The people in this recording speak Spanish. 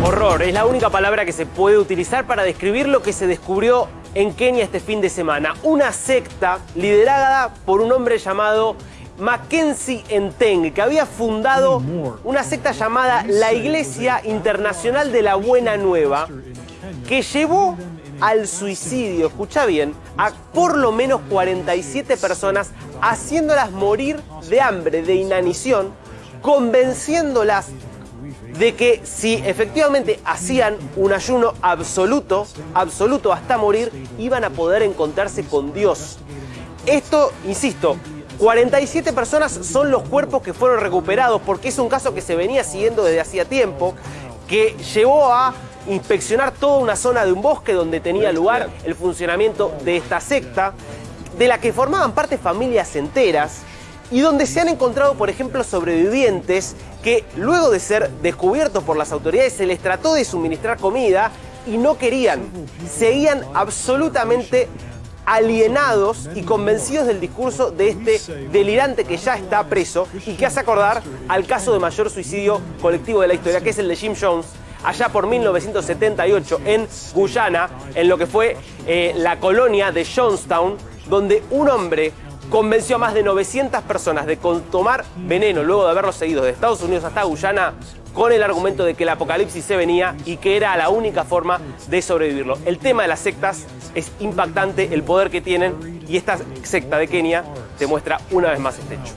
Horror es la única palabra que se puede utilizar para describir lo que se descubrió en Kenia este fin de semana. Una secta liderada por un hombre llamado Mackenzie Enteng, que había fundado una secta llamada la Iglesia Internacional de la Buena Nueva, que llevó al suicidio, escucha bien, a por lo menos 47 personas, haciéndolas morir de hambre, de inanición, convenciéndolas de que si efectivamente hacían un ayuno absoluto, absoluto hasta morir, iban a poder encontrarse con Dios. Esto, insisto, 47 personas son los cuerpos que fueron recuperados porque es un caso que se venía siguiendo desde hacía tiempo, que llevó a inspeccionar toda una zona de un bosque donde tenía lugar el funcionamiento de esta secta, de la que formaban parte familias enteras, y donde se han encontrado, por ejemplo, sobrevivientes que luego de ser descubiertos por las autoridades se les trató de suministrar comida y no querían. Seguían absolutamente alienados y convencidos del discurso de este delirante que ya está preso y que hace acordar al caso de mayor suicidio colectivo de la historia, que es el de Jim Jones, allá por 1978 en Guyana, en lo que fue eh, la colonia de Jonestown, donde un hombre convenció a más de 900 personas de tomar veneno luego de haberlo seguido de Estados Unidos hasta Guyana con el argumento de que el apocalipsis se venía y que era la única forma de sobrevivirlo. El tema de las sectas es impactante, el poder que tienen y esta secta de Kenia demuestra una vez más este hecho.